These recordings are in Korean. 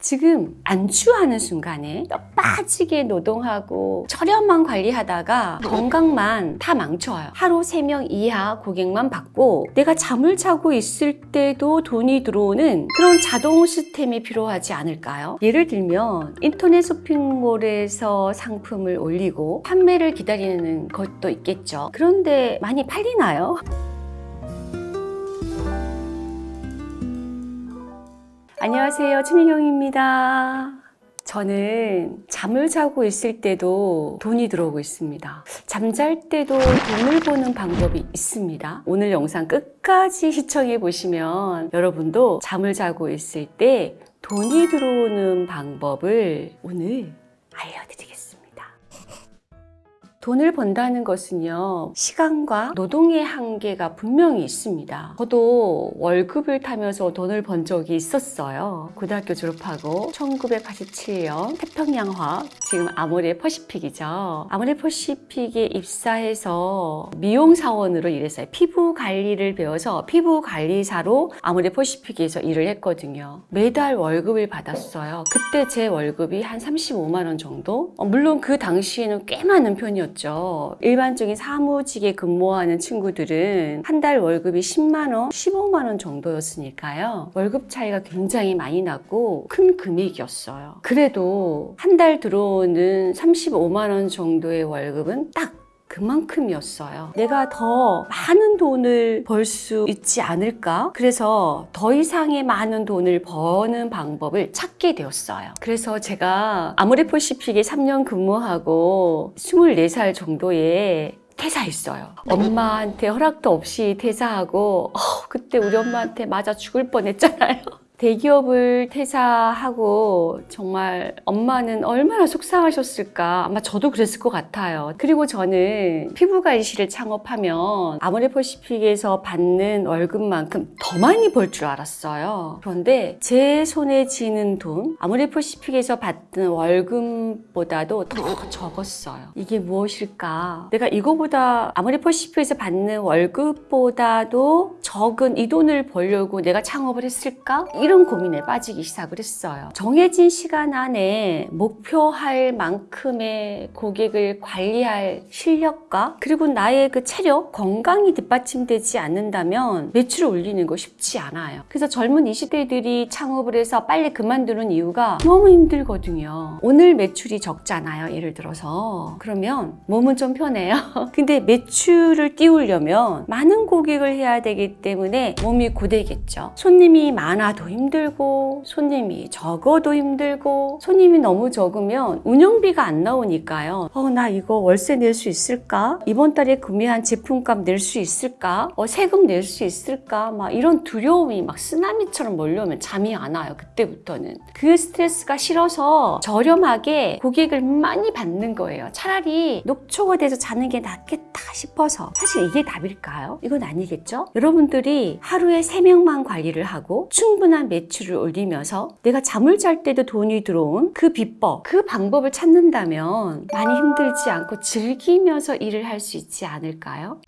지금 안주하는 순간에 뼈 빠지게 노동하고 저렴한 관리하다가 건강만 다 망쳐요. 하루 3명 이하 고객만 받고 내가 잠을 자고 있을 때도 돈이 들어오는 그런 자동 시스템이 필요하지 않을까요? 예를 들면 인터넷 쇼핑몰에서 상품을 올리고 판매를 기다리는 것도 있겠죠. 그런데 많이 팔리나요? 안녕하세요. 최미경입니다. 저는 잠을 자고 있을 때도 돈이 들어오고 있습니다. 잠잘 때도 돈을 버는 방법이 있습니다. 오늘 영상 끝까지 시청해 보시면 여러분도 잠을 자고 있을 때 돈이 들어오는 방법을 오늘 알려드리겠습니다. 돈을 번다는 것은요, 시간과 노동의 한계가 분명히 있습니다. 저도 월급을 타면서 돈을 번 적이 있었어요. 고등학교 졸업하고 1987년 태평양화, 지금 아모레 퍼시픽이죠. 아모레 퍼시픽에 입사해서 미용사원으로 일했어요. 피부 관리를 배워서 피부 관리사로 아모레 퍼시픽에서 일을 했거든요. 매달 월급을 받았어요. 그때 제 월급이 한 35만 원 정도? 어, 물론 그 당시에는 꽤 많은 편이었죠. 일반적인 사무직에 근무하는 친구들은 한 달 월급이 10만 원, 15만 원 정도였으니까요. 월급 차이가 굉장히 많이 났고 큰 금액이었어요. 그래도 한 달 들어오는 35만 원 정도의 월급은 딱 그만큼이었어요. 내가 더 많은 돈을 벌 수 있지 않을까? 그래서 더 이상의 많은 돈을 버는 방법을 찾게 되었어요. 그래서 제가 아모레퍼시픽에 3년 근무하고 24살 정도에 퇴사했어요. 엄마한테 허락도 없이 퇴사하고 어, 그때 우리 엄마한테 맞아 죽을 뻔했잖아요. 대기업을 퇴사하고 정말 엄마는 얼마나 속상하셨을까? 아마 저도 그랬을 것 같아요. 그리고 저는 피부관리실을 창업하면 아모레퍼시픽에서 받는 월급만큼 더 많이 벌 줄 알았어요. 그런데 제 손에 쥐는 돈 아모레퍼시픽에서 받는 월급보다도 더 적었어요. 이게 무엇일까? 내가 이거보다 아모레퍼시픽에서 받는 월급보다도 적은 이 돈을 벌려고 내가 창업을 했을까? 이런 고민에 빠지기 시작을 했어요. 정해진 시간 안에 목표할 만큼의 고객을 관리할 실력과 그리고 나의 그 체력, 건강이 뒷받침되지 않는다면 매출을 올리는 거 쉽지 않아요. 그래서 젊은 20대들이 창업을 해서 빨리 그만두는 이유가 너무 힘들거든요. 오늘 매출이 적잖아요. 예를 들어서. 그러면 몸은 좀 편해요. 근데 매출을 띄우려면 많은 고객을 해야 되기 때문에 몸이 고되겠죠. 손님이 많아도 힘 들고 손님이 적어도 힘들고 손님이 너무 적으면 운영비가 안 나오니까요. 어, 나 이거 월세 낼 수 있을까? 이번 달에 구매한 제품값 낼 수 있을까? 어, 세금 낼 수 있을까? 막 이런 두려움이 막 쓰나미처럼 몰려오면 잠이 안 와요. 그때부터는. 그 스트레스가 싫어서 저렴하게 고객을 많이 받는 거예요. 차라리 녹초가 돼서 자는 게 낫겠다 싶어서 사실 이게 답일까요? 이건 아니겠죠? 여러분들이 하루에 3명만 관리를 하고 충분한 매출을 올리면서 내가 잠을 잘 때도 돈이 들어온 그 비법, 그 방법을 찾는다면 많이 힘들지 않고 즐기면서 일을 할 수 있지 않을까요?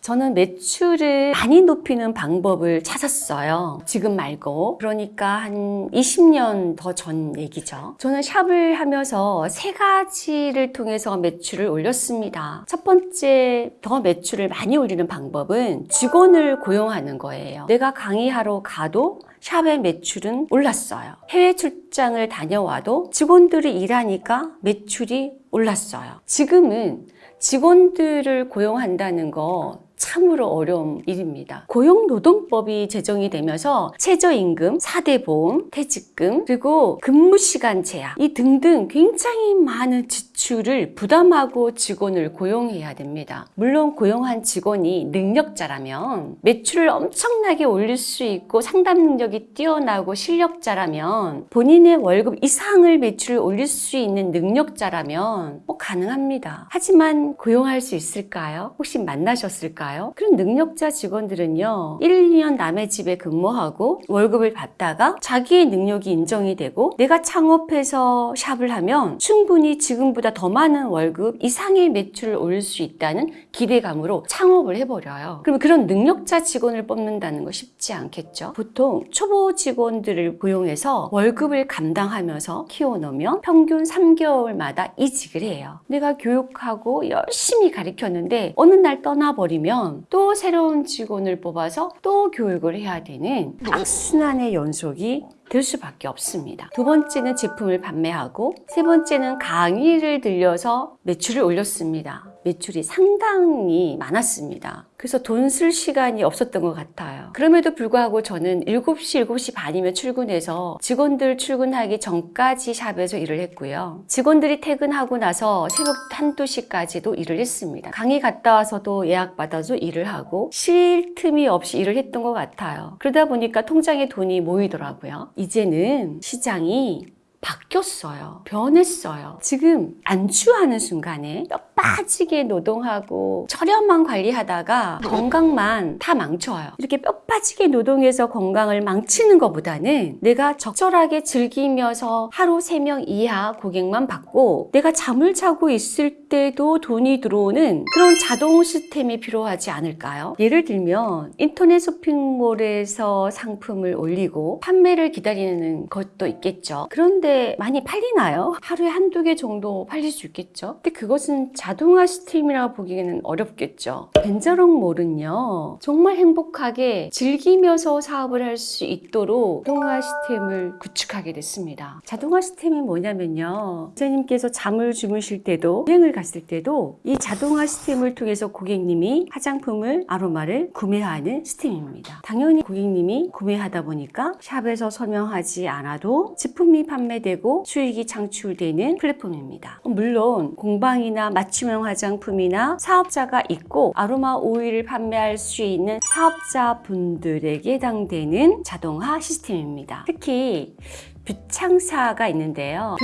저는 매출을 많이 높이는 방법을 찾았어요. 지금 말고. 그러니까 한 20년 더 전 얘기죠. 저는 샵을 하면서 세 가지를 통해서 매출을 올렸습니다. 첫 번째 더 매출을 많이 올리는 방법은 직원을 고용하는 거예요. 내가 강의하러 가도 샵의 매출은 올랐어요. 해외 출장을 다녀와도 직원들이 일하니까 매출이 올랐어요. 지금은 직원들을 고용한다는 거 참으로 어려운 일입니다. 고용노동법이 제정이 되면서 최저임금, 4대 보험, 퇴직금, 그리고 근무시간 제한 이 등등 굉장히 많은 지출 을 부담하고 직원을 고용해야 됩니다. 물론 고용한 직원이 능력자라면 매출을 엄청나게 올릴 수 있고 상담 능력이 뛰어나고 실력자라면 본인의 월급 이상을 매출을 올릴 수 있는 능력자라면 뭐 가능합니다. 하지만 고용할 수 있을까요? 혹시 만나셨을까요? 그런 능력자 직원들은요 1, 2년 남의 집에 근무하고 월급을 받다가 자기의 능력이 인정이 되고 내가 창업해서 샵을 하면 충분히 지금보다 지금보다 더 많은 월급 이상의 매출을 올릴 수 있다는 기대감으로 창업을 해버려요. 그러면 그런 능력자 직원을 뽑는다는 거 쉽지 않겠죠. 보통 초보 직원들을 고용해서 월급을 감당하면서 키워놓으면 평균 3개월마다 이직을 해요. 내가 교육하고 열심히 가르쳤는데 어느 날 떠나버리면 또 새로운 직원을 뽑아서 또 교육을 해야 되는 악순환의 연속이 될 수밖에 없습니다. 두 번째는 제품을 판매하고 세 번째는 강의를 들려서 매출을 올렸습니다. 매출이 상당히 많았습니다. 그래서 돈 쓸 시간이 없었던 것 같아요. 그럼에도 불구하고 저는 7시, 7시 반이면 출근해서 직원들 출근하기 전까지 샵에서 일을 했고요. 직원들이 퇴근하고 나서 새벽 한두 시까지도 일을 했습니다. 강의 갔다 와서도 예약받아서 일을 하고 쉴 틈이 없이 일을 했던 것 같아요. 그러다 보니까 통장에 돈이 모이더라고요. 이제는 시장이 바뀌었어요. 변했어요. 지금 안주하는 순간에 뼈 빠지게 노동하고 저렴한 관리하다가 건강만 다 망쳐요. 이렇게 뼈 빠지게 노동해서 건강을 망치는 것보다는 내가 적절하게 즐기면서 하루 3명 이하 고객만 받고 내가 잠을 자고 있을 때도 돈이 들어오는 그런 자동 시스템이 필요하지 않을까요? 예를 들면 인터넷 쇼핑몰에서 상품을 올리고 판매를 기다리는 것도 있겠죠. 그런데 많이 팔리나요? 하루에 한두 개 정도 팔릴 수 있겠죠. 근데 그것은 자동화 시스템이라고 보기에는 어렵겠죠. 벤저롱몰은요, 정말 행복하게 즐기면서 사업을 할 수 있도록 자동화 시스템을 구축하게 됐습니다. 자동화 시스템이 뭐냐면요. 기자님께서 잠을 주무실 때도, 여행을 갔을 때도 이 자동화 시스템을 통해서 고객님이 화장품을, 아로마를 구매하는 시스템입니다. 당연히 고객님이 구매하다 보니까 샵에서 설명하지 않아도 제품이 판매되고 수익이 창출되는 플랫폼입니다. 물론 공방이나 맞춤형 화장품이나 사업자가 있고 아로마 오일을 판매할 수 있는 사업자분들에게 해당되는 자동화 시스템입니다. 특히 뷰창사가 있는데요.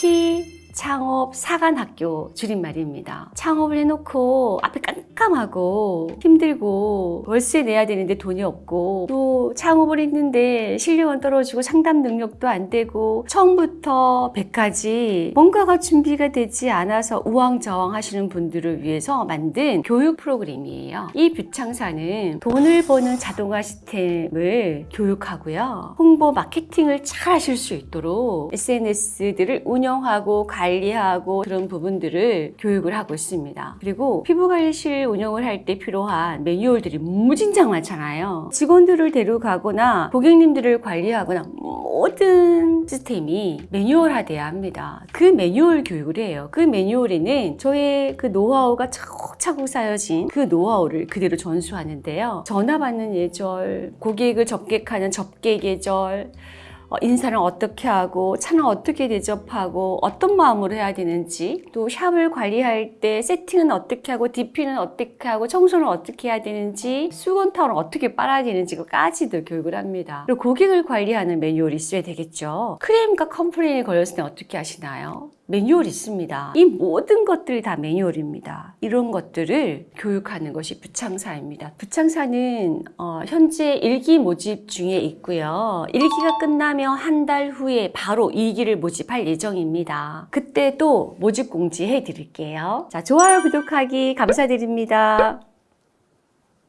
뷰티 창업 사관학교 줄임말입니다. 창업을 해놓고 앞에 깜깜하고 힘들고 월세 내야 되는데 돈이 없고 또 창업을 했는데 실력은 떨어지고 상담 능력도 안 되고 처음부터 100까지 뭔가가 준비가 되지 않아서 우왕좌왕 하시는 분들을 위해서 만든 교육 프로그램이에요. 이 뷰창사는 돈을 버는 자동화 시스템을 교육하고요. 홍보 마케팅을 잘 하실 수 있도록 SNS들을 운영하고 관리하고 그런 부분들을 교육을 하고 있습니다. 그리고 피부관리실 운영을 할 때 필요한 매뉴얼들이 무진장 많잖아요. 직원들을 데려가거나 고객님들을 관리하거나 모든 시스템이 매뉴얼화돼야 합니다. 그 매뉴얼 교육을 해요. 그 매뉴얼에는 저의 그 노하우가 차곡차곡 쌓여진 그 노하우를 그대로 전수하는데요. 전화 받는 예절, 고객을 접객하는 접객 예절, 어, 인사를 어떻게 하고 차는 어떻게 대접하고 어떤 마음으로 해야 되는지 또 샵을 관리할 때 세팅은 어떻게 하고 DP는 어떻게 하고 청소는 어떻게 해야 되는지 수건 타월은 어떻게 빨아야 되는지까지도 교육을 합니다. 그리고 고객을 관리하는 매뉴얼이 있어야 되겠죠. 클레임과 컴플레인이 걸렸을 때 어떻게 하시나요? 매뉴얼이 있습니다. 이 모든 것들이 다 매뉴얼입니다. 이런 것들을 교육하는 것이 부창사입니다. 부창사는 어, 현재 1기 모집 중에 있고요. 1기가 끝나면 한달 후에 바로 2기를 모집할 예정입니다. 그때 또 모집 공지해 드릴게요. 자, 좋아요, 구독하기 감사드립니다.